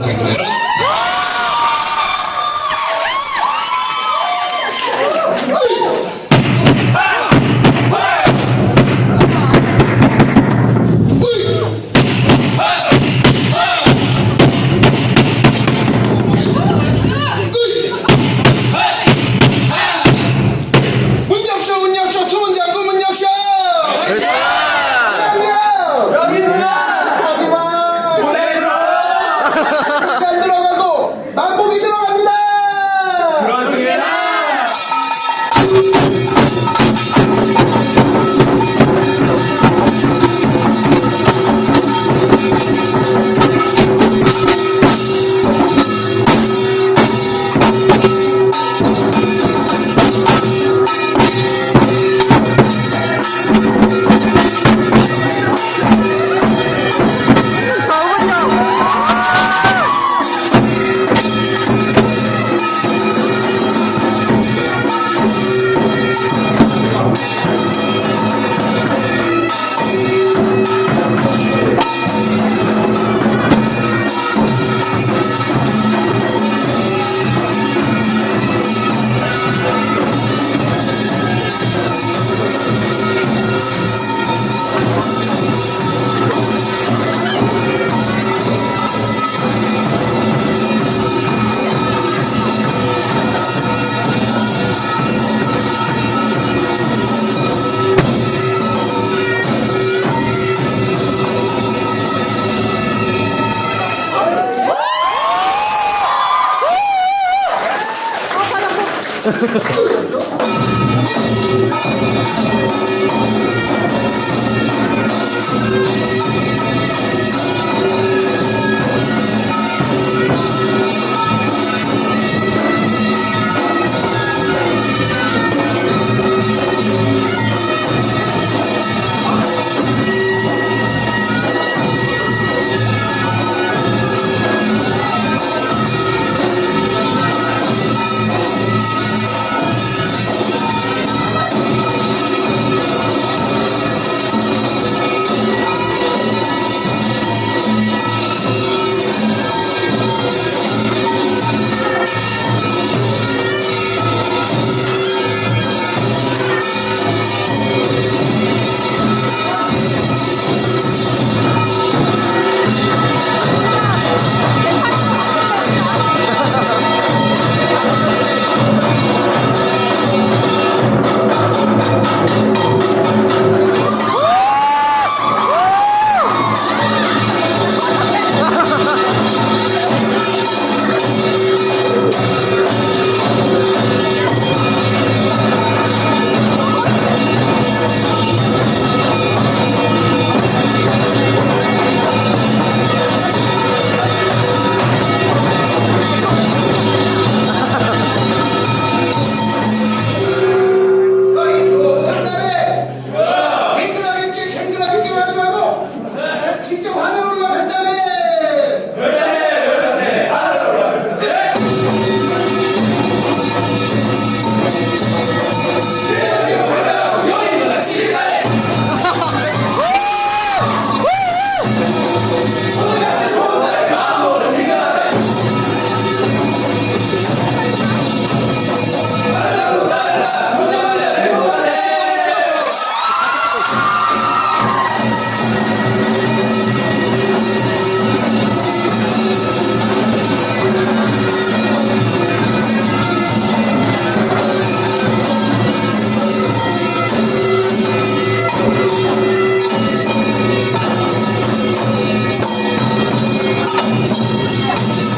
¿Sí? Thank you. 직접 하는